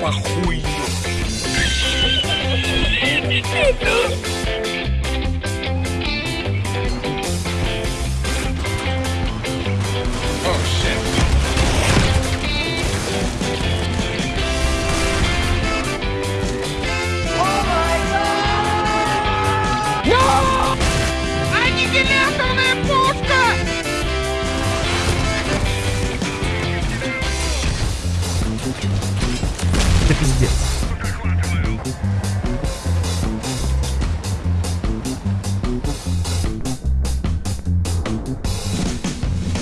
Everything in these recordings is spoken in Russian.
похуй. Аннигиляторная пушка! Это пиздец.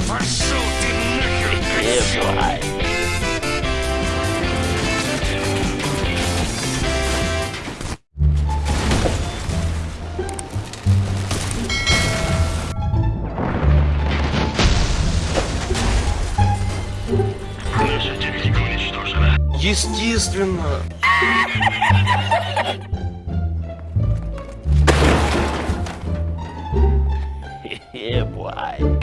Пошел ты нахер, козел! Наша техника уничтожена. Естественно. Э, Ебать.